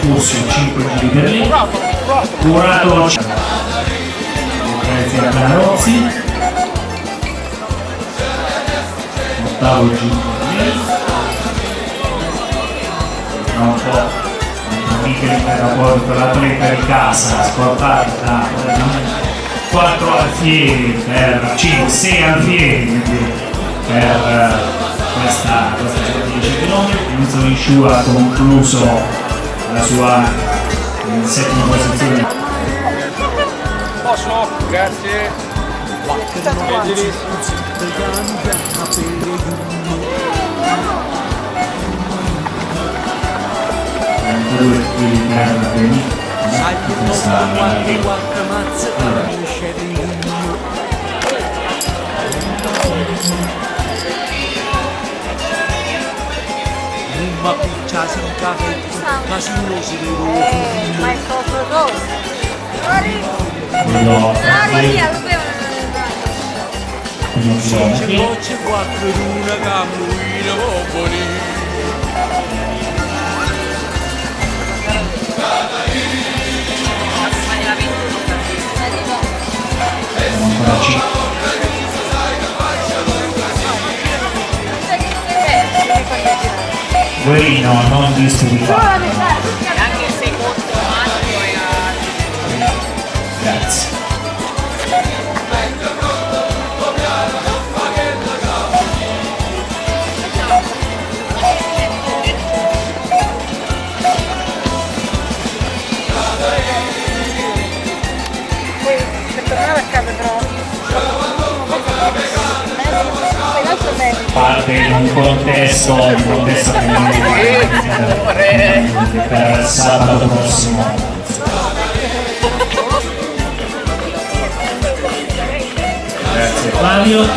corso 5 giri per lì. Curato grazie a Canarozzi ottavo giro per lì. Po' Michele per l'atleta di casa scordato da 4 alfieri per 5, 6 alfieri per questa, questa 10 km Enzo Insciu ha concluso la sua in settima posizione. Posso? Grazie. due quelli che erano venuti questa Ma piccia si incave, ma si uno si Eh, ma è proprio quello Ah, Maria, lo bevono. uno C'è voce quattro in una camuina popoli sono waiting on used to be. Parte in un contesto un contesto che non è per sabato prossimo. Grazie. Flavio